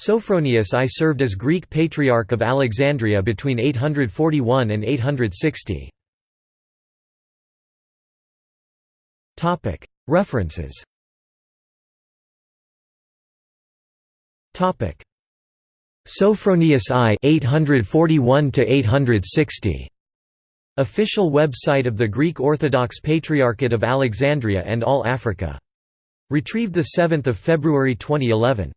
Sophronius I served as Greek Patriarch of Alexandria between 841 and 860. References Sophronius I 841 to 860 Official website of the Greek Orthodox Patriarchate of Alexandria and All Africa. Retrieved 7 February 2011.